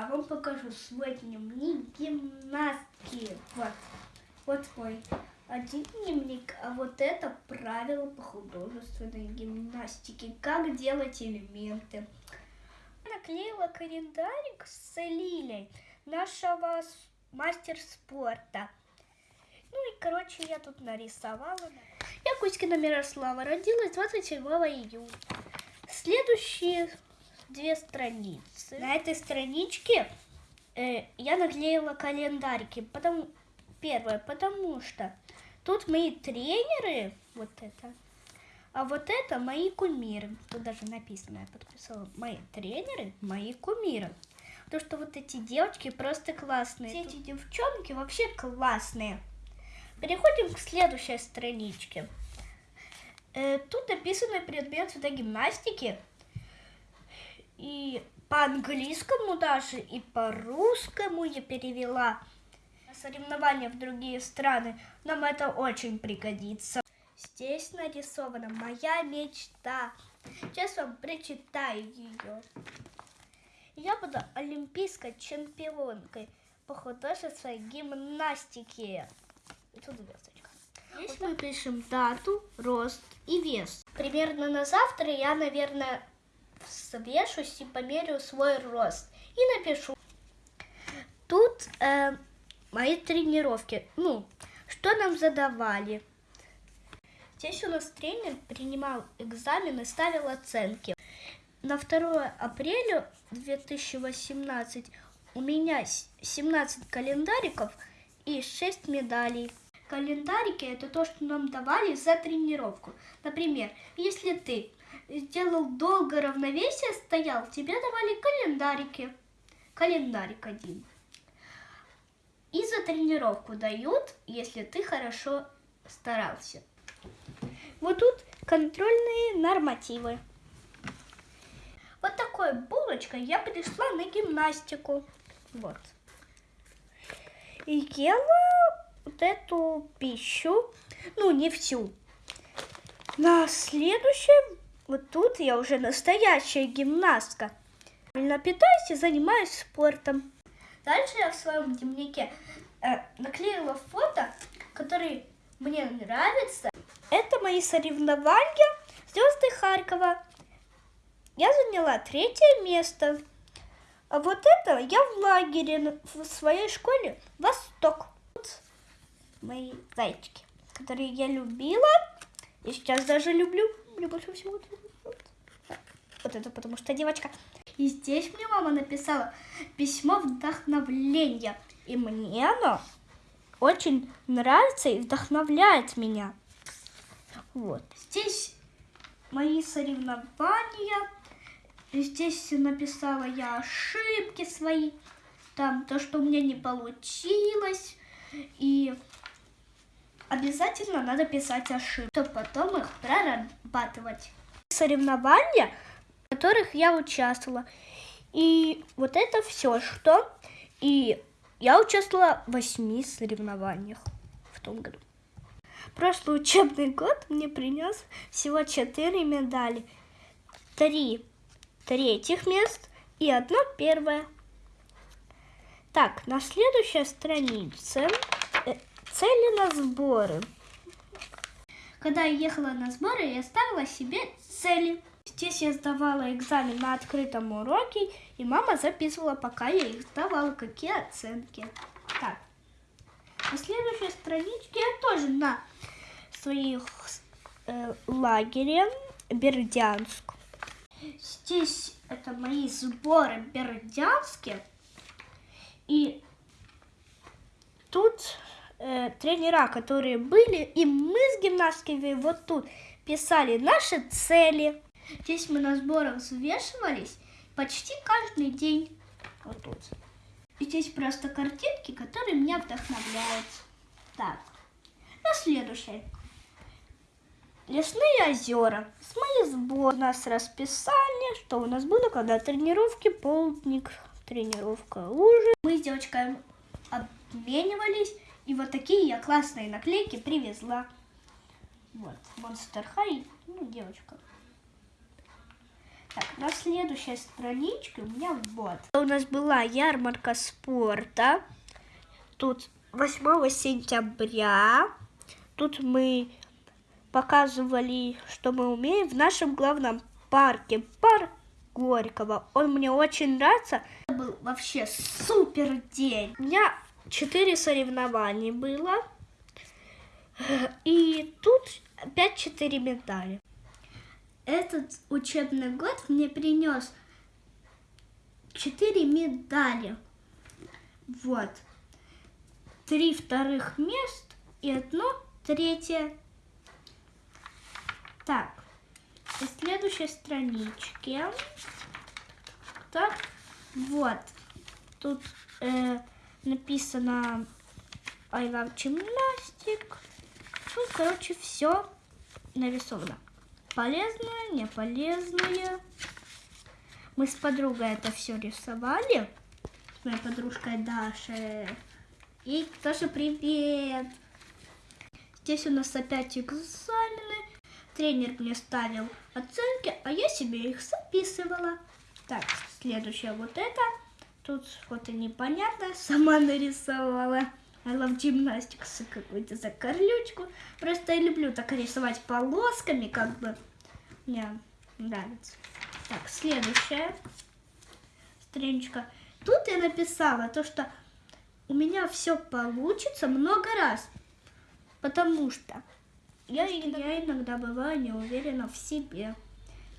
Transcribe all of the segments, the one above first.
я вам покажу свой дневник гимнастки. Вот, вот мой один дневник, а вот это правила по художественной гимнастике. Как делать элементы. Наклеила календарик с Лилей, нашего мастер спорта. Ну и, короче, я тут нарисовала. Я Кузькина Мирослава, родилась 27 июня. Следующие две страницы. На этой страничке э, я наклеила календарики. Потому, первое, потому что тут мои тренеры, вот это, а вот это мои кумиры. Тут даже написано, я подписала, мои тренеры, мои кумиры. Потому что вот эти девочки просто классные. Все эти девчонки вообще классные. Переходим к следующей страничке. Э, Тут написаны предметы до гимнастики. И по-английскому даже, и по-русскому я перевела. Соревнования в другие страны. Нам это очень пригодится. Здесь нарисована моя мечта. Сейчас вам прочитаю ее. Я буду олимпийской чемпионкой по художественной гимнастике. И тут звездочка. Здесь мы пишем дату, рост и вес. Примерно на завтра я, наверное, свешусь и померю свой рост. И напишу. Тут э, мои тренировки. Ну, что нам задавали. Здесь у нас тренер принимал экзамен и ставил оценки. На 2 апреля 2018 у меня с- 17 календариков и 6 медалей. Календарики это то, что нам давали за тренировку. Например, если ты сделал долго равновесие, стоял, тебе давали календарики. Календарик один. И за тренировку дают, если ты хорошо старался. Вот тут контрольные нормативы. Вот такой булочкой я пришла на гимнастику. Вот. И ела вот эту пищу, ну не всю. На следующем, вот тут я уже настоящая гимнастка. Правильно питаюсь и занимаюсь спортом. Дальше я в своем дневнике э, наклеила фото, которые мне нравятся. Это мои соревнования Звезды Харькова. Я заняла третье место. А вот это я в лагере в своей школе Восток. Вот мои зайчики, которые я любила. И сейчас даже люблю. Мне больше всего вот. Вот это потому что девочка. И здесь мне мама написала письмо вдохновления. И мне оно очень нравится и вдохновляет меня. Вот. Здесь мои соревнования. Здесь написала я ошибки свои. Там то, что у меня не получилось. И обязательно надо писать ошибки, чтобы потом их прорабатывать. Соревнования, в которых я участвовала. И вот это все, что... И я участвовала в восьми соревнованиях в том году. Прошлый учебный год мне принес всего четыре медали. Три третьих мест и одно первое. Так, на следующей странице цели на сборы. Когда я ехала на сборы, я ставила себе цели. Здесь я сдавала экзамен на открытом уроке, и мама записывала, пока я их сдавала, какие оценки. Так, на следующей страничке я тоже на своих э, лагере Бердянск. Здесь это мои сборы бердянские. И тут э, тренера, которые были, и мы с гимнастками вот тут писали наши цели. Здесь мы на сборах взвешивались почти каждый день. Вот тут. И здесь просто картинки, которые меня вдохновляют. Так, на следующее. Лесные озера. С моей сбор. У нас расписание, что у нас было, когда тренировки, полдник, тренировка, ужин. Мы с девочками обменивались, и вот такие я классные наклейки привезла. Вот, Monster High, ну, девочка. Так, на следующей страничке у меня вот. У нас была ярмарка спорта. Тут 8 сентября. Тут мы показывали, что мы умеем в нашем главном парке. Парк Горького. Он мне очень нравится. Это был вообще супер день. У меня 4 соревнования было. И тут опять 4 медали. Этот учебный год мне принес 4 медали. Вот. Три вторых мест и одно третье. Так, на следующей страничке. Так, вот. Тут э, написано I love gymnastic. Ну, короче, все нарисовано. Полезное, не полезное. Мы с подругой это все рисовали. С моей подружкой Дашей. И тоже привет. Здесь у нас опять экзамены. Тренер мне ставил оценки, а я себе их записывала. Так, следующее вот это. Тут что-то непонятное сама нарисовала. I love gymnastics, какую-то закорлючку. Просто я люблю так рисовать полосками, как бы. Мне нравится. Так, следующая страничка. Тут я написала то, что у меня все получится много раз. Потому что я, я иногда бываю не уверена в себе.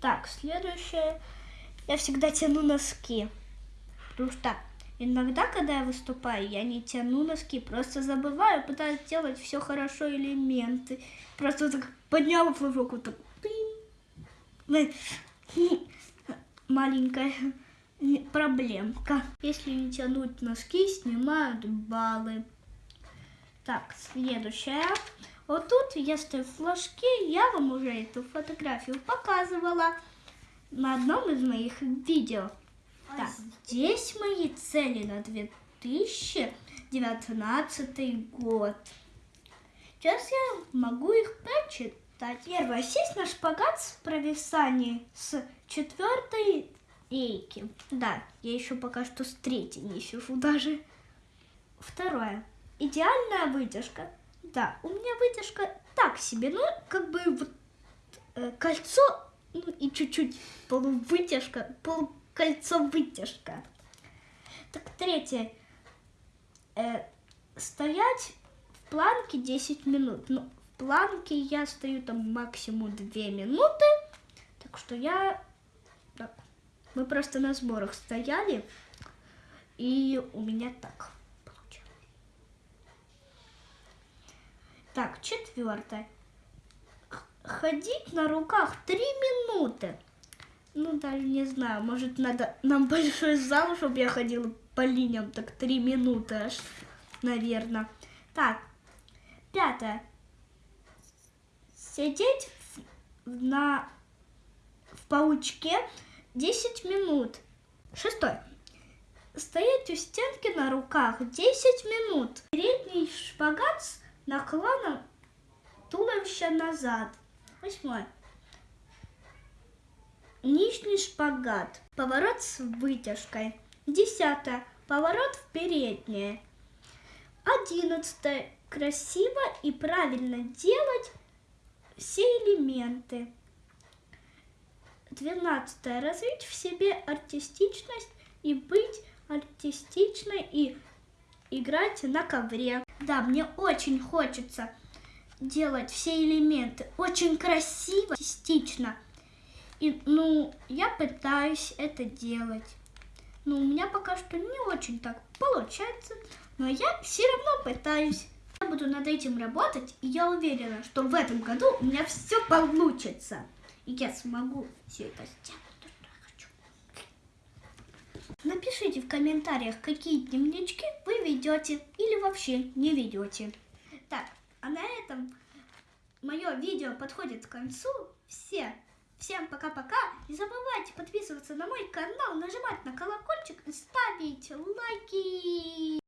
Так, следующее. Я всегда тяну носки. Потому что иногда, когда я выступаю, я не тяну носки, просто забываю, пытаюсь делать все хорошо элементы. Просто так подняла флажок, вот так. Маленькая проблемка. Если не тянуть носки, снимают баллы. Так, следующая. Вот тут я стою в флажке, я вам уже эту фотографию показывала на одном из моих видео. Так, здесь мои цели на 2019 год. Сейчас я могу их прочитать. Первое. Сесть на шпагат с провисанием с четвертой рейки. Да, я еще пока что с третьей не сижу даже. Второе. Идеальная вытяжка. Да, у меня вытяжка так себе, ну, как бы вот э, кольцо, ну, и чуть-чуть полувытяжка, полукольцо вытяжка. Так, третье. Э, стоять в планке 10 минут. Ну, в планке я стою там максимум 2 минуты. Так что я... Так, мы просто на сборах стояли, и у меня так. Так, четвертое. Ходить на руках три минуты. Ну, даже не знаю, может, надо нам большой зал, чтобы я ходила по линиям, так три минуты аж, наверное. Так, пятое. Сидеть в, на, в паучке 10 минут. Шестое. Стоять у стенки на руках 10 минут. Передний шпагат с наклоном туловища назад. Восьмое. Нижний шпагат. Поворот с вытяжкой. Десятое. Поворот в переднее. Одиннадцатое. Красиво и правильно делать все элементы. Двенадцатое. Развить в себе артистичность и быть артистичной и играть на ковре. Да, мне очень хочется делать все элементы очень красиво, частично. И, ну, я пытаюсь это делать. Но у меня пока что не очень так получается, но я все равно пытаюсь. Я буду над этим работать, и я уверена, что в этом году у меня все получится. И я смогу все это сделать. Напишите в комментариях, какие дневнички вы ведете или вообще не ведете. Так, а на этом мое видео подходит к концу. Все, всем пока-пока. Не забывайте подписываться на мой канал, нажимать на колокольчик и ставить лайки.